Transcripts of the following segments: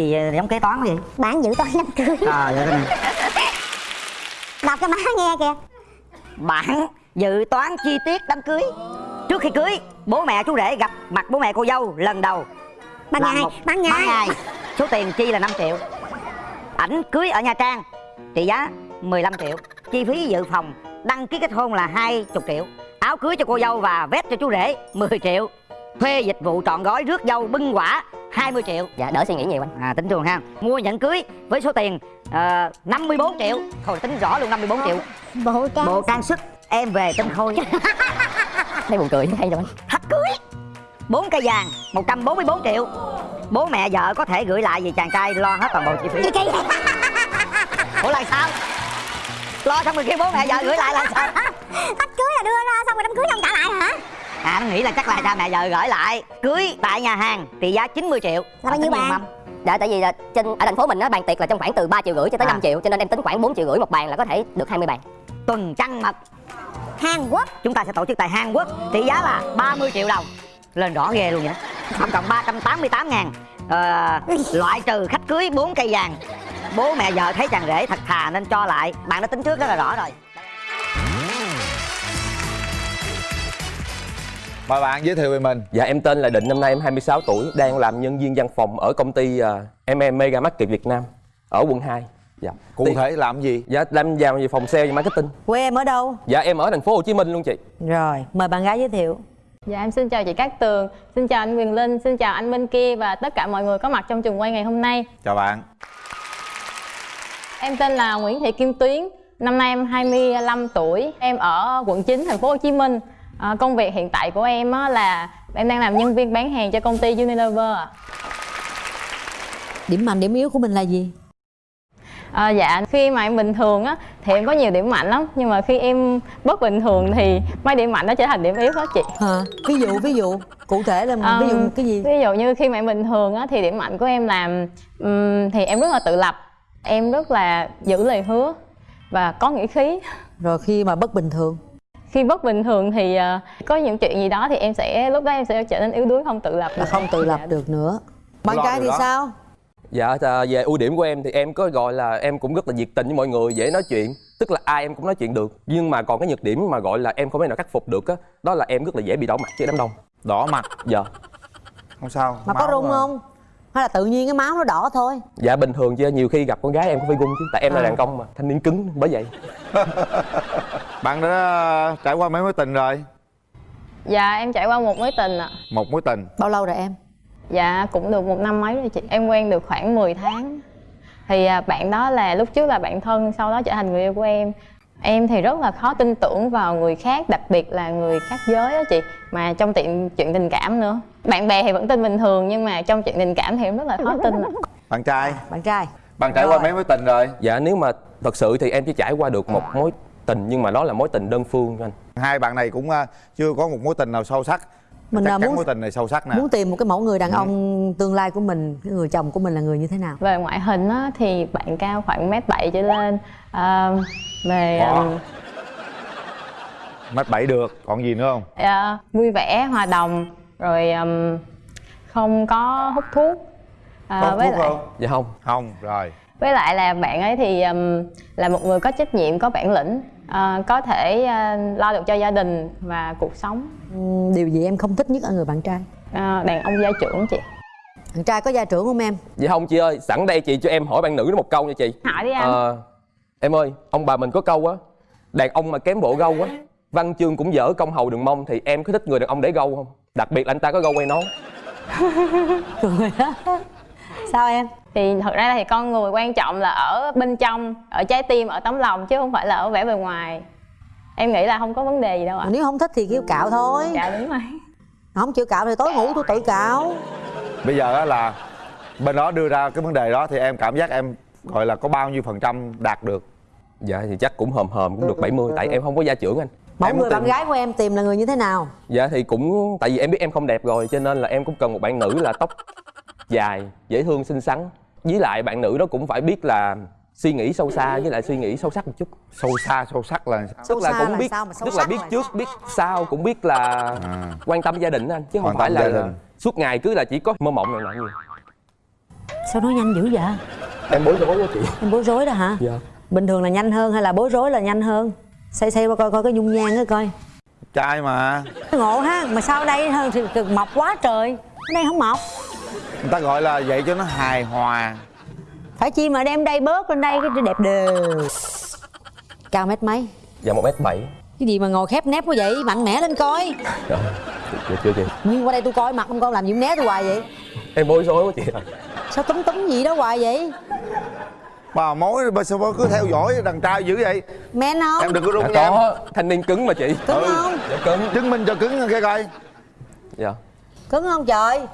gì giống kế toán gì? Bạn dự toán đám cưới cái này. Đọc cho má nghe kìa. Bản dự toán chi tiết đám cưới. Trước khi cưới bố mẹ chú rể gặp mặt bố mẹ cô dâu lần đầu. Ban ngày, một- ban ngày. ban ngày. Số tiền chi là 5 triệu. Ảnh cưới ở nha trang trị giá 15 triệu. Chi phí dự phòng đăng ký kết hôn là 20 triệu. Áo cưới cho cô dâu và vest cho chú rể 10 triệu thuê dịch vụ trọn gói rước dâu bưng quả 20 triệu. Dạ đỡ suy nghĩ nhiều anh. À tính trường ha. Mua nhẫn cưới với số tiền ờ, 54 triệu. Thôi tính rõ luôn 54 triệu. Bộ trang bộ trang sức em về tinh khôi. Thấy buồn cười hay rồi anh? Thách cưới? Bốn cây vàng 144 triệu. Bố mẹ vợ có thể gửi lại vì chàng trai lo hết toàn bộ chi phí. Ủa là sao? Lo xong rồi kia bố mẹ vợ gửi lại là sao? Thách cưới là đưa ra xong rồi đám cưới không trả lại hả? À nó nghĩ là chắc là cha mẹ vợ gửi lại. Cưới tại nhà hàng trị giá 90 triệu. Là bao nhiêu mâm. dạ tại vì là trên ở thành phố mình á bàn tiệc là trong khoảng từ 3 triệu rưỡi cho tới À. 5 triệu cho nên em tính khoảng 4 triệu rưỡi một bàn là có thể được 20 bàn tuần trăng mật. Hàn Quốc. Chúng ta sẽ tổ chức tại Hàn Quốc. Trị giá là 30 triệu đồng. Lên rõ ghê luôn vậy tổng cộng 388 ngàn. Ờ, loại trừ khách cưới 4 cây vàng. Bố mẹ vợ thấy chàng rể thật thà nên cho lại. Bạn đã tính trước rất là rõ rồi Mời bạn giới thiệu về mình Dạ em tên là Định, năm nay em 26 tuổi, đang làm nhân viên văn phòng ở công ty uh, MM Mega Market Việt Nam ở quận 2. Dạ. Cụ Thì- thể làm gì? Dạ làm vào về phòng sale và marketing. Quê em ở đâu? Dạ em ở thành phố Hồ Chí Minh luôn chị. Rồi, mời bạn gái giới thiệu. Dạ em xin chào chị Cát Tường, xin chào anh Quyền Linh, xin chào anh bên kia và tất cả mọi người có mặt trong trường quay ngày hôm nay. Chào bạn Em tên là Nguyễn Thị Kim Tuyến, năm nay em 25 tuổi, em ở quận 9 thành phố Hồ Chí Minh. À, công việc hiện tại của em á là em đang làm nhân viên bán hàng cho công ty Unilever. ạ. Điểm mạnh, điểm yếu của mình là gì? À, dạ khi mà em bình thường á thì em có nhiều điểm mạnh lắm nhưng mà khi em bất bình thường thì mấy điểm mạnh nó trở thành điểm yếu hết chị. Hả? Ví dụ, ví dụ Cụ thể là ví dụ Um, cái gì? ví dụ như khi mà em bình thường á thì điểm mạnh của em là ừm, thì em rất là tự lập em rất là giữ lời hứa và có nghĩa khí Rồi khi mà bất bình thường khi bất bình thường thì ờ, có những chuyện gì đó thì em sẽ lúc đó em sẽ trở nên yếu đuối không tự lập là không tự lập được nữa Bạn trai thì đó. sao? Dạ à, về ưu điểm của em thì em có gọi là em cũng rất là nhiệt tình với mọi người, dễ nói chuyện. Tức là ai em cũng nói chuyện được. Nhưng mà còn cái nhược điểm mà gọi là em không thể nào khắc phục được á, đó là em rất là dễ bị đỏ mặt với đám đông. Đỏ mặt Dạ. Không sao Mà có rung không? Hay là tự nhiên cái máu nó đỏ thôi? Dạ bình thường chứ nhiều khi gặp con gái em cũng phải gung chứ, tại em là À. đàn công mà, thanh niên cứng bởi vậy. Bạn đã trải qua mấy mối tình rồi? dạ em trải qua một mối tình ạ Một mối tình Bao lâu rồi em? dạ cũng được một năm mấy rồi chị em quen được khoảng 10 tháng thì à, bạn đó là lúc trước là bạn thân sau đó trở thành người yêu của em em thì rất là khó tin tưởng vào người khác đặc biệt là người khác giới á chị mà trong chuyện chuyện tình cảm nữa bạn bè thì vẫn tin bình thường nhưng mà trong chuyện tình cảm thì em rất là khó tin. Bạn trai Bạn trai Bạn trải qua mấy mối tình rồi? Dạ nếu mà thật sự thì em chỉ trải qua được một mối tình nhưng mà đó là mối tình đơn phương anh. Hai bạn này cũng à, chưa có một mối tình nào sâu sắc Mình Chắc là chắn muốn mối tình này sâu sắc nè muốn tìm một cái mẫu người đàn ông tương lai của mình Cái người chồng của mình là người như thế nào? về ngoại hình á, thì bạn cao khoảng mét bảy trở lên à, về. Mét bảy được, còn gì nữa không? à, vui vẻ hòa đồng rồi um, không có hút thuốc à, Có hút với thuốc lại không? Dạ không. Không, rồi với lại là bạn ấy thì um, là một người có trách nhiệm có bản lĩnh à, có thể à, lo được cho gia đình và cuộc sống Điều gì em không thích nhất ở người bạn trai? à, đàn ông gia trưởng chị Bạn trai có gia trưởng không em? Dạ không chị ơi, sẵn đây chị cho em hỏi bạn nữ một câu nha chị. hỏi đi anh Ờ, em ơi, ông bà mình có câu á, đàn ông mà kém bộ gâu á, văn chương cũng dở công hầu đừng mong thì em có thích người đàn ông để gâu không? Đặc biệt là anh ta có gâu quay nón. Cười đó Sao em? thì thật ra thì con người quan trọng là ở bên trong ở trái tim ở tấm lòng chứ không phải là ở vẻ bề ngoài em nghĩ là không có vấn đề gì đâu ạ Nếu không thích thì kêu cạo thôi dạ đúng rồi Không chịu cạo thì tối ngủ tôi tự cạo Bây giờ á là bên đó đưa ra cái vấn đề đó thì em cảm giác em gọi là có bao nhiêu phần trăm đạt được Dạ thì chắc cũng hòm hòm cũng được 70 tại em không có gia trưởng anh. Mẫu Em người tìm- bạn gái của em tìm là người như thế nào? Dạ thì cũng tại vì em biết em không đẹp rồi cho nên là em cũng cần một bạn nữ là tóc dài, dễ thương, xinh xắn. Với lại bạn nữ đó cũng phải biết là suy nghĩ sâu xa với lại suy nghĩ sâu sắc một chút. Sâu xa, sâu sắc là sao? Sâu tức là cũng là biết sao mà sâu tức là biết là trước sao? biết sau cũng biết là À. quan tâm gia đình anh chứ không Quan phải là đình. suốt ngày cứ là chỉ có mơ mộng này nọ nhiều sao nói nhanh dữ vậy em bối rối quá chị em bối rối đó hả dạ bình thường là nhanh hơn hay là bối rối là nhanh hơn xây xây qua coi coi cái dung nhan đó coi. Trai mà. Ngộ ha mà sao ở đây hơn thì cực mọc quá trời. Ở đây không mọc người ta gọi là vậy cho nó hài hòa. Phải chi mà đem đây bớt lên đây cái đẹp đều cao mét mấy? Dạ một mét bảy. Cái gì mà ngồi khép nép quá vậy? Mạnh mẽ lên coi. Dạ dạ chưa chị. Nhưng qua đây tôi coi mặt ông con làm gì né tôi hoài vậy? Em bối rối quá chị sao túm túm gì đó hoài vậy bà mối bà sao bà cứ theo dõi đàn trai dữ vậy? Men không em đừng có dạ rung nha. em. có thanh niên cứng mà chị. Cứng không? dạ cứng. Chứng minh cho cứng nghe coi. Dạ. Cứng không trời?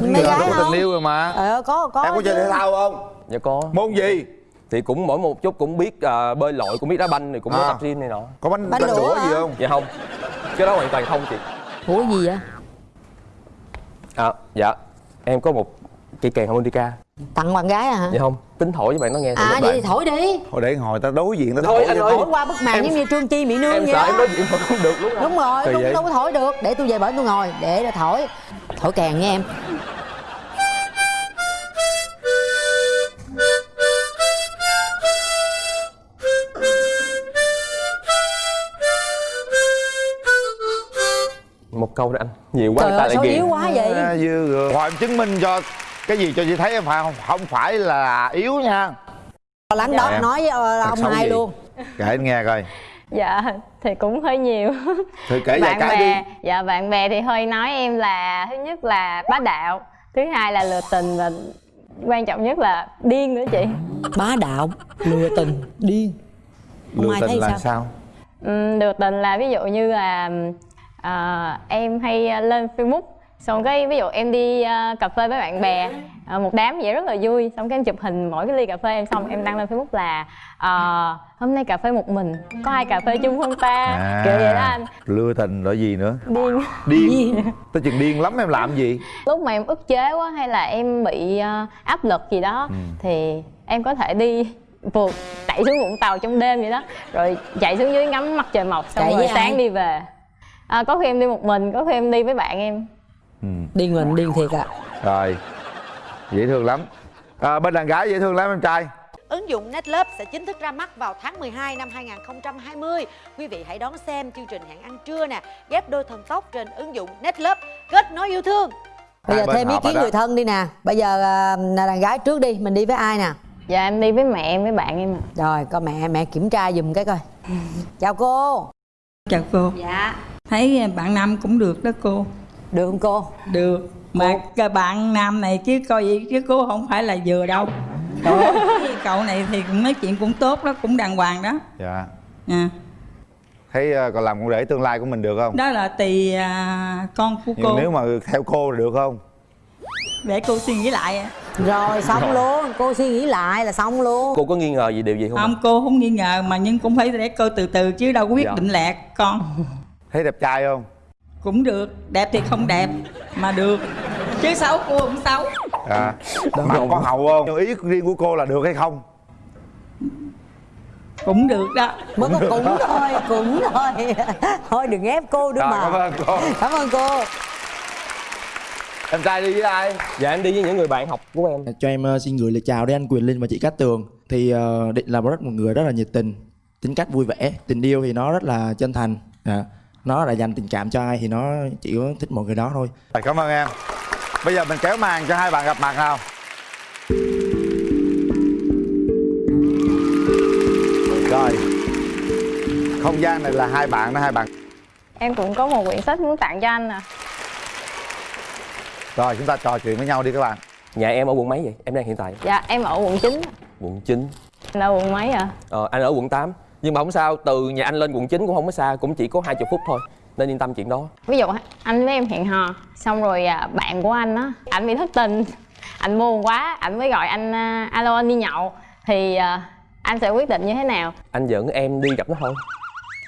Giờ gái không tình yêu rồi mà. Ờ có có em có chơi thể thao không? Dạ có. Môn gì? Thì cũng mỗi một chút cũng biết à, bơi lội cũng biết đá banh thì cũng có À. tập gym này nọ. Có bánh Bánh bánh đũa gì không? Dạ không. Cái đó hoàn toàn không chị. Ủa gì vậy? À dạ. Em có một cây kèn harmonica tặng bạn gái à hả? Dạ không tính thổi cho bạn nó nghe thử à vậy thì thổi đi. Thôi để ngồi ta đối diện ta Thôi, thổi anh ơi. thổi qua bức màn giống như trương chi mỹ nương em vậy sợ đó. em nói chuyện mà không được luôn đúng rồi Kỳ đâu, có thổi được. Để tôi về bển tôi ngồi. Để rồi thổi. Thổi kèn nha em. Một câu đó anh. Nhiều quá trời người ta ơi lại sao ghiền. yếu quá vậy? À, dư rồi. Hồi em chứng minh cho cái gì cho chị thấy không, không phải là yếu nha. Lắng đó Dạ. nói với ờ, ông hai luôn. Kể anh nghe coi. Dạ thì cũng hơi nhiều. Thử kể bạn cái bè đi. dạ bạn bè thì hơi nói em là thứ nhất là bá đạo thứ hai là lừa tình và quan trọng nhất là điên nữa chị. Bá đạo lừa tình điên. Ông lừa Mai tình thấy là sao? sao? Ừm, lừa tình là ví dụ như là à, em hay à, lên facebook xong cái ví dụ em đi à, cà phê với bạn bè à, một đám vậy rất là vui. Xong cái em chụp hình mỗi cái ly cà phê em xong em đăng lên facebook là à, hôm nay cà phê một mình có ai cà phê chung không ta? À. kiểu vậy đó anh. lừa tình rồi gì nữa? Điên. Điên. Tới chừng điên lắm em làm gì? Lúc mà em ức chế quá hay là em bị à, áp lực gì đó Ừ. thì em có thể đi vượt chạy xuống vũng tàu trong đêm vậy đó. Rồi chạy xuống dưới ngắm mặt trời mọc xong Chạy rồi sáng ai? đi về. À, có khi em đi một mình có khi em đi với bạn em ừ. điên mình điên thiệt ạ rồi dễ thương lắm à, bên đàn gái dễ thương lắm em trai Ứng dụng Netlove sẽ chính thức ra mắt vào tháng 12 năm 2020. Quý vị hãy đón xem chương trình hẹn ăn trưa nè, ghép đôi thần tốc trên ứng dụng Netlove, kết nối yêu thương. bây giờ thêm ý kiến người thân đi nè bây giờ à, đàn gái trước đi mình đi với ai nè dạ em đi với mẹ em với bạn em ạ. rồi coi mẹ mẹ kiểm tra giùm cái coi chào cô Chào cô, Dạ. thấy bạn Nam cũng được đó cô được không cô? Được. Mà cái bạn Nam này chứ coi vậy chứ cô không phải là vừa đâu. Cậu này thì nói chuyện cũng tốt đó, cũng đàng hoàng đó. Dạ. À, thấy à, còn làm con rể tương lai của mình được không? Đó là tùy à, con của nhưng cô. nếu mà theo cô thì được không? Để cô suy nghĩ lại rồi xong luôn. Cô suy nghĩ lại là xong luôn. Cô có nghi ngờ gì điều gì không? Không cô không nghi ngờ mà nhưng cũng phải để cô từ từ chứ đâu có quyết Dạ. định lẹt con. Thấy đẹp trai không Cũng được, đẹp thì không đẹp mà được. Chứ xấu cô cũng xấu. À mặt có hậu không? Ý riêng của cô là được hay không? Cũng được đó. Mới có cũng thôi cũng thôi. Thôi đừng ép cô nữa mà. cảm ơn cô. Cảm ơn cô. Em trai đi với ai? Dạ em đi với những người bạn học của em. Cho em ờ, xin gửi lời chào đến anh Quyền Linh và chị Cát Tường. Thì ờ, định là một rất một người rất là nhiệt tình tính cách vui vẻ tình yêu thì nó rất là chân thành. Dạ. Nó là dành tình cảm cho ai thì nó chỉ có thích một người đó thôi. Cảm ơn em. Bây giờ mình kéo màn cho hai bạn gặp mặt nào. Rồi. Không gian này là hai bạn đó hai bạn. Em cũng có một quyển sách muốn tặng cho anh nè. Rồi chúng ta trò chuyện với nhau đi các bạn. Nhà em ở quận mấy vậy? Em đang hiện tại. Dạ em ở quận 9 quận 9 anh ở quận mấy ạ ờ, anh ở quận 8 nhưng mà không sao từ nhà anh lên quận 9 cũng không có xa cũng chỉ có 20 phút thôi. Nên yên tâm chuyện đó. Ví dụ anh với em hẹn hò xong rồi à, bạn của anh á ảnh bị thất tình. Anh buồn quá ảnh mới gọi anh à, alo anh đi nhậu. Thì à, anh sẽ quyết định như thế nào? Anh dẫn em đi gặp nó thôi.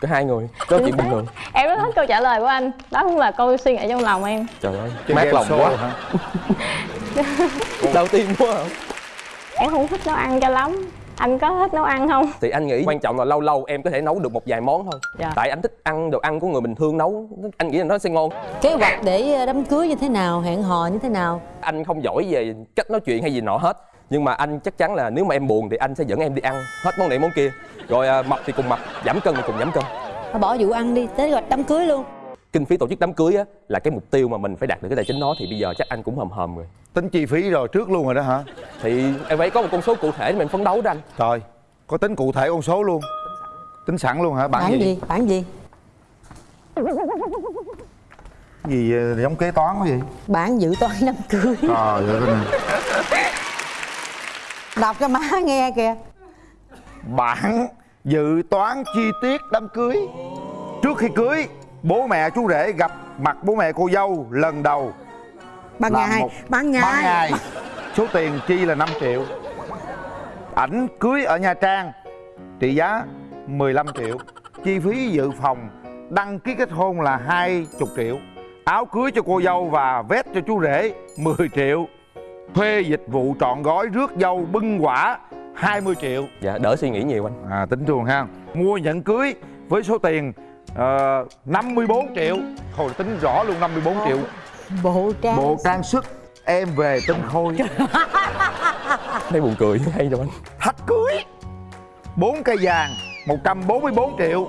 Có hai người đó chuyện bình thường em rất thích câu trả lời của anh. Đó cũng là câu suy nghĩ trong lòng em. Trời ơi Chơi mát lòng quá. hả? đầu tiên quá. Hả? em không thích nấu ăn cho lắm anh có thích nấu ăn không? Thì anh nghĩ quan trọng là lâu lâu em có thể nấu được một vài món thôi. Dạ. tại anh thích ăn đồ ăn của người bình thường nấu anh nghĩ là nó sẽ ngon. Kế hoạch để đám cưới như thế nào hẹn hò như thế nào? Anh không giỏi về cách nói chuyện hay gì nọ hết nhưng mà anh chắc chắn là nếu mà em buồn thì anh sẽ dẫn em đi ăn hết món này món kia. Rồi à, mập thì cùng mập giảm cân thì cùng giảm cân. Bỏ vụ ăn đi tới hoạch đám cưới luôn kinh phí tổ chức đám cưới á là cái mục tiêu mà mình phải đạt được cái tài chính đó thì bây giờ chắc anh cũng hầm hầm rồi. Tính chi phí rồi trước luôn rồi đó hả? Thì em phải có một con số cụ thể để mình phấn đấu đó anh. Rồi có tính cụ thể con số luôn. Tính sẵn luôn hả? Bản, bản gì? gì? bản gì? Gì giống kế toán quá vậy? Bản dự toán đám cưới. Trời ơi cái đọc cho má nghe kìa. Bản dự toán chi tiết đám cưới trước khi cưới bố mẹ chú rể gặp mặt bố mẹ cô dâu lần đầu. Ban ngày. một- ban ngày. ban ngày. Số tiền chi là 5 triệu. Ảnh cưới ở nha trang trị giá 15 triệu. Chi phí dự phòng đăng ký kết hôn là 20 triệu. Áo cưới cho cô dâu và vest cho chú rể 10 triệu. Thuê dịch vụ trọn gói rước dâu bưng quả 20 triệu. Dạ đỡ suy nghĩ nhiều anh. À tính chuồng ha. Mua nhẫn cưới với số tiền ờ, 54 triệu. Thôi tính rõ luôn 54 triệu. Bộ trang. Bộ trang sức. Em về tinh khôi. Thấy buồn cười hay đâu anh thách cưới. Bốn cây vàng 144 triệu.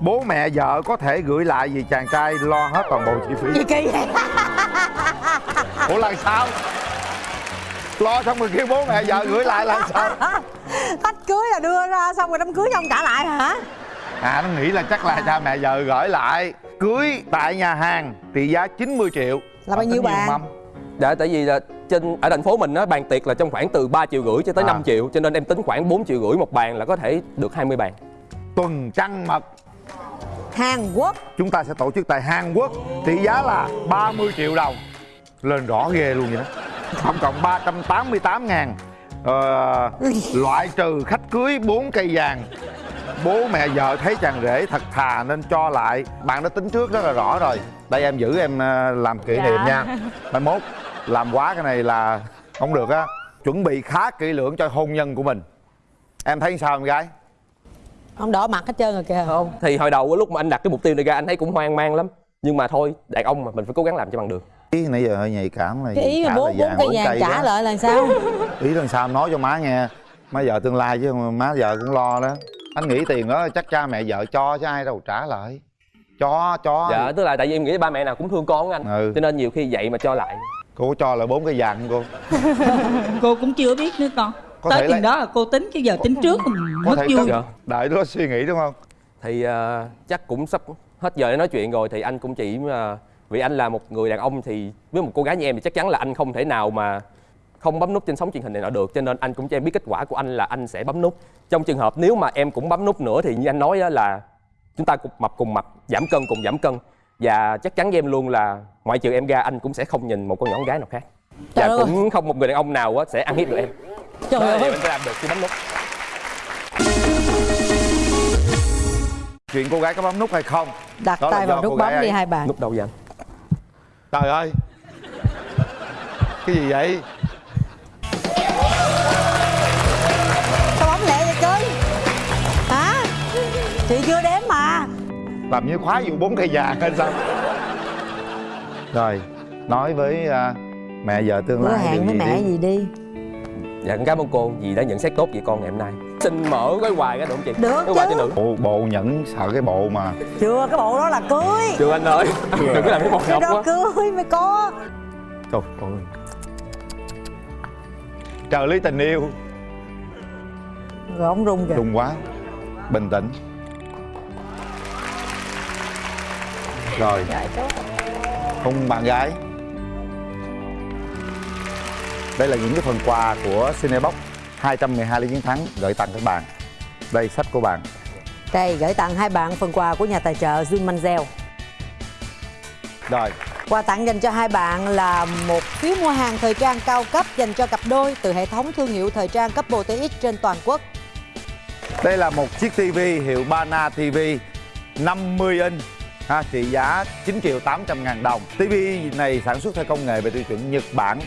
Bố mẹ vợ có thể gửi lại vì chàng trai lo hết toàn bộ chi phí. Gì kỳ vậy ủa là sao lo xong rồi kêu bố mẹ vợ gửi lại là sao thách cưới là đưa ra xong rồi đám cưới xong trả lại hả à nó nghĩ là chắc là cha mẹ vợ gửi lại. Cưới tại nhà hàng trị giá 90 triệu. Là bao nhiêu bàn? mâm. Dạ tại vì là trên ở thành phố mình á bàn tiệc là trong khoảng từ 3 triệu rưỡi cho tới À. 5 triệu cho nên em tính khoảng 4 triệu rưỡi một bàn là có thể được 20 bàn. tuần trăng mật. Hàn quốc. Chúng ta sẽ tổ chức tại Hàn Quốc trị giá là 30 triệu đồng. Lên rõ ghê luôn vậy đó. Tổng cộng 388 ngàn. Ờ, loại trừ khách cưới 4 cây vàng bố mẹ vợ thấy chàng rể thật thà nên cho lại. Bạn đã tính trước rất là rõ rồi. Đây em giữ em ờ, làm kỷ niệm Dạ. nha. Mai mốt làm quá cái này là không được á. Chuẩn bị khá kỹ lưỡng cho hôn nhân của mình. Em thấy sao em gái? Ông đỏ mặt hết trơn rồi kìa. Không, thì hồi đầu lúc mà anh đặt cái mục tiêu này ra anh thấy cũng hoang mang lắm. Nhưng mà thôi, đàn ông mà mình phải cố gắng làm cho bằng được. ý nãy giờ hơi nhạy cảm là cái ý mà bốn là bốn cây vàng trả lại là sao? Ý lần sau em nói cho má nghe. Má vợ tương lai chứ má vợ cũng lo đó anh nghĩ tiền đó chắc cha mẹ vợ cho chứ ai đâu trả lại cho cho Dạ, tức là tại vì em nghĩ ba mẹ nào cũng thương con anh. Ừ. Cho nên nhiều khi vậy mà cho lại. cô có cho là bốn cái vàng không cô cô cũng chưa biết nữa con Có tới chừng là- đó là cô tính chứ giờ tính trước có mất vui Dạ. đợi đó suy nghĩ đúng không Thì ờ, chắc cũng sắp hết giờ để nói chuyện rồi thì anh cũng chỉ ờ, vì anh là một người đàn ông thì với một cô gái như em thì chắc chắn là anh không thể nào mà không bấm nút trên sóng truyền hình này nọ được cho nên anh cũng cho em biết kết quả của anh là anh sẽ bấm nút. Trong trường hợp nếu mà em cũng bấm nút nữa thì như anh nói á là chúng ta cùng mập cùng mập giảm cân cùng giảm cân. Và chắc chắn với em luôn là ngoại trừ em ra anh cũng sẽ không nhìn một con nhỏ con gái nào khác. Và Trời ơi. cũng không một người đàn ông nào á sẽ ăn hiếp được em. Trời đó ơi. anh sẽ làm được khi bấm nút. Chuyện cô gái có bấm nút hay không? Đặt Đó tay vào nút bấm đi hai bạn nút đâu vậy anh? Trời ơi. Cái gì vậy chị chưa đếm mà. Làm như khóa vụ bốn cây vàng hay sao? Rồi nói với à, mẹ vợ tương lai điều hẹn với gì mẹ đi? gì đi. Dạ cảm ơn cô vì đã nhận xét tốt về con ngày hôm nay. Xin mở gói quà ra được không chị? Được Gói quà chứ. cho nữ. Bộ, bộ nhẫn sợ cái bộ mà. Chưa cái bộ đó là cưới. Chưa anh ơi. Đừng có làm cái bộ cái ngọc đó quá. cưới mới có. Trời ơi. Trợ lý tình yêu. Rồi ông rung kìa. Rung quá. Bình tĩnh rồi. Hôn bạn gái. Đây là những cái phần quà của Cinebox. 212 lý chiến thắng gửi tặng các bạn. Đây sách của bạn. Đây gửi tặng hai bạn phần quà của nhà tài trợ Dương Manzel rồi. Quà tặng dành cho hai bạn là một phiếu mua hàng thời trang cao cấp dành cho cặp đôi từ hệ thống thương hiệu thời trang cấp TX trên toàn quốc. Đây là một chiếc TV hiệu Bana TV 50 inch ha, trị giá 9 triệu 800 ngàn đồng. TV này sản xuất theo công nghệ về tiêu chuẩn Nhật Bản.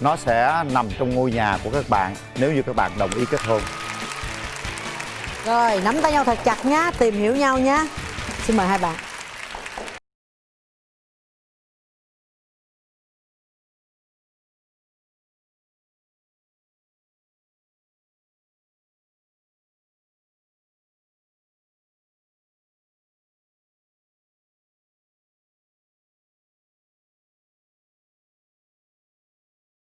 Nó sẽ nằm trong ngôi nhà của các bạn nếu như các bạn đồng ý kết hôn. Rồi, nắm tay nhau thật chặt nhá, tìm hiểu nhau nhá. Xin mời hai bạn.